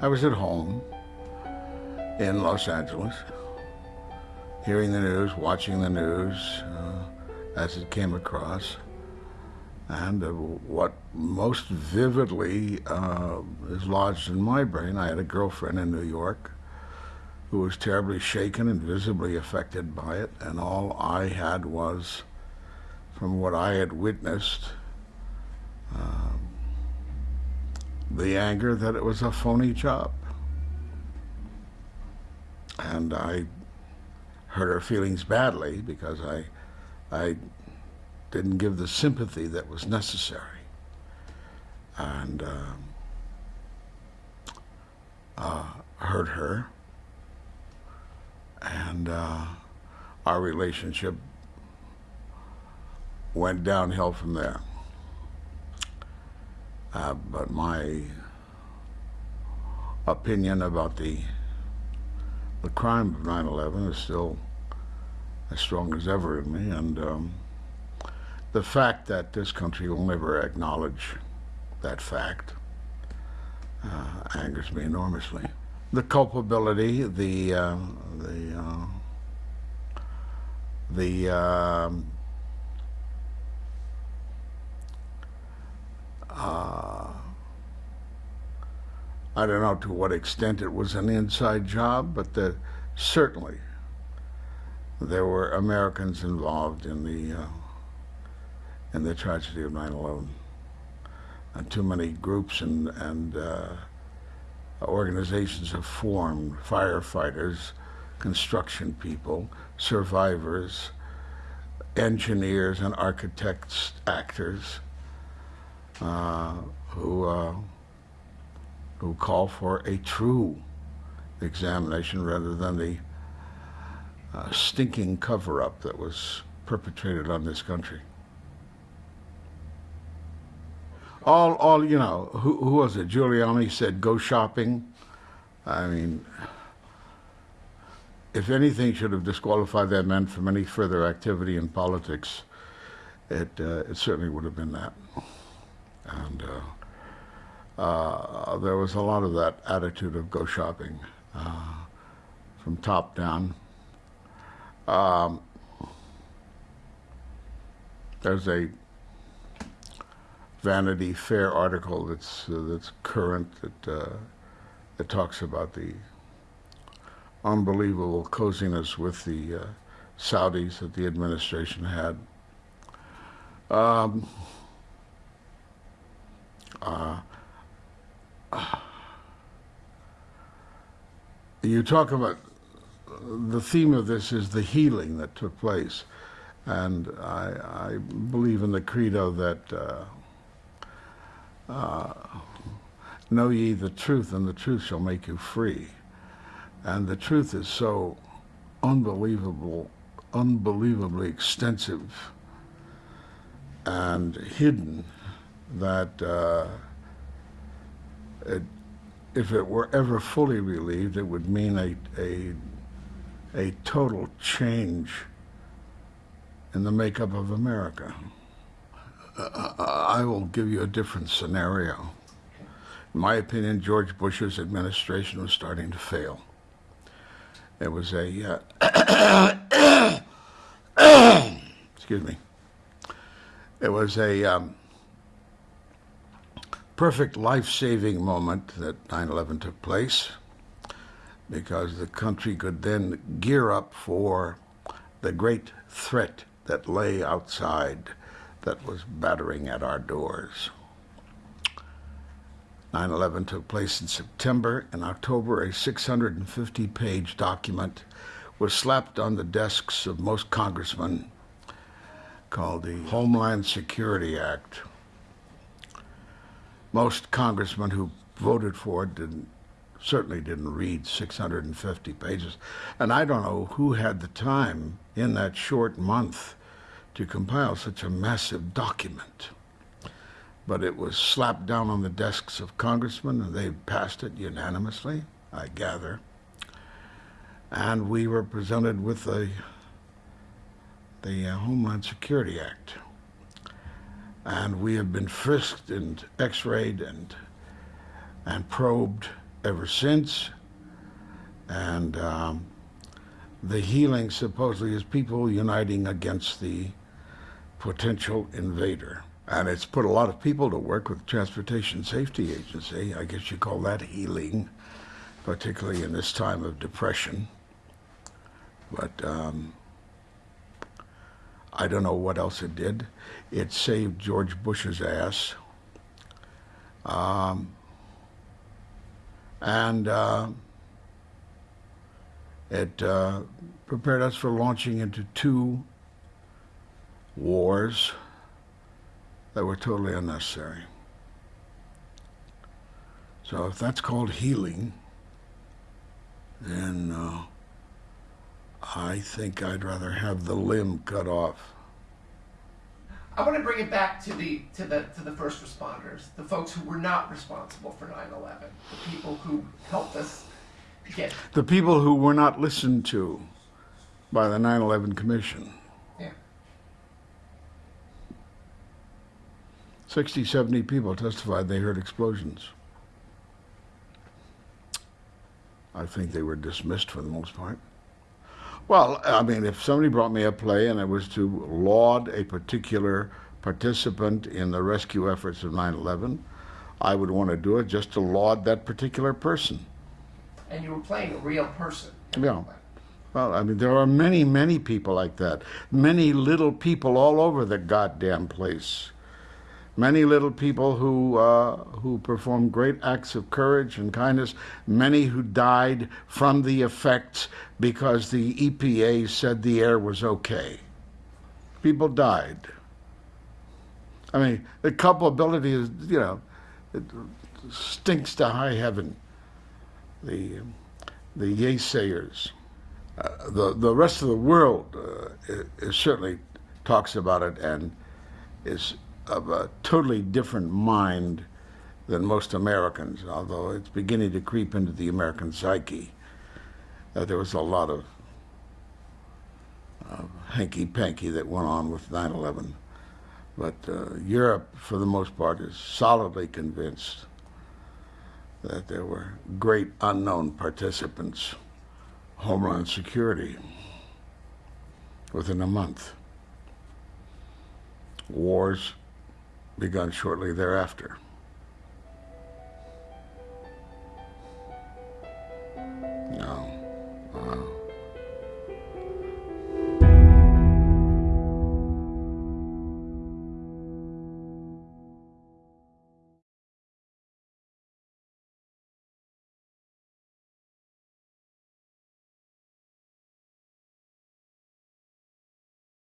I was at home in Los Angeles, hearing the news, watching the news uh, as it came across. And uh, what most vividly uh, is lodged in my brain, I had a girlfriend in New York who was terribly shaken and visibly affected by it, and all I had was, from what I had witnessed, um, the anger that it was a phony job. And I hurt her feelings badly because I, I didn't give the sympathy that was necessary. And um, uh, hurt her. And uh, our relationship went downhill from there. Uh, but my opinion about the the crime of 9/11 is still as strong as ever in me, and um, the fact that this country will never acknowledge that fact uh, angers me enormously. The culpability, the uh, the the I don't know to what extent it was an inside job, but the, certainly there were Americans involved in the uh, in the tragedy of 9/11, and too many groups and and uh, organizations have formed: firefighters, construction people, survivors, engineers, and architects, actors uh, who uh, who call for a true examination rather than the uh, stinking cover-up that was perpetrated on this country. All, all you know, who, who was it? Giuliani said, "Go shopping." I mean, if anything should have disqualified that man from any further activity in politics, it uh, it certainly would have been that and uh, uh, there was a lot of that attitude of go shopping uh, from top down. Um, there's a Vanity Fair article that's uh, that's current that uh, that talks about the unbelievable coziness with the uh, Saudis that the administration had. Um, uh, you talk about the theme of this is the healing that took place. And I, I believe in the credo that uh, uh, know ye the truth, and the truth shall make you free. And the truth is so unbelievable, unbelievably extensive and hidden that uh, it, if it were ever fully relieved, it would mean a, a, a total change in the makeup of America. Uh, I will give you a different scenario. In my opinion, George Bush's administration was starting to fail. It was a, uh, excuse me, it was a, um, perfect life-saving moment that 9-11 took place because the country could then gear up for the great threat that lay outside that was battering at our doors. 9-11 took place in September. In October, a 650-page document was slapped on the desks of most congressmen called the Homeland Security Act most congressmen who voted for it didn't certainly didn't read 650 pages. And I don't know who had the time in that short month to compile such a massive document. But it was slapped down on the desks of congressmen and they passed it unanimously, I gather. And we were presented with the, the uh, Homeland Security Act and we have been frisked and x-rayed and and probed ever since. And um, the healing supposedly is people uniting against the potential invader. And it's put a lot of people to work with Transportation Safety Agency. I guess you call that healing, particularly in this time of depression. But um, I don't know what else it did. It saved George Bush's ass. Um, and uh, it uh, prepared us for launching into two wars that were totally unnecessary. So if that's called healing, then uh, I think I'd rather have the limb cut off. I want to bring it back to the to the to the first responders, the folks who were not responsible for 9/11, the people who helped us get The people who were not listened to by the 9 11 Commission. yeah. 60, 70 people testified they heard explosions. I think they were dismissed for the most part. Well, I mean, if somebody brought me a play and it was to laud a particular participant in the rescue efforts of 9 11, I would want to do it just to laud that particular person. And you were playing a real person. Yeah. Well, I mean, there are many, many people like that. Many little people all over the goddamn place. Many little people who uh, who performed great acts of courage and kindness. Many who died from the effects because the EPA said the air was okay. People died. I mean, the culpability is, you know, it stinks to high heaven. The the naysayers. Uh, the the rest of the world uh, is, is certainly talks about it and is of a totally different mind than most Americans. Although it's beginning to creep into the American psyche that there was a lot of uh, hanky panky that went on with 9/11, but uh, Europe, for the most part, is solidly convinced that there were great unknown participants. Homeland Security within a month. Wars begun shortly thereafter.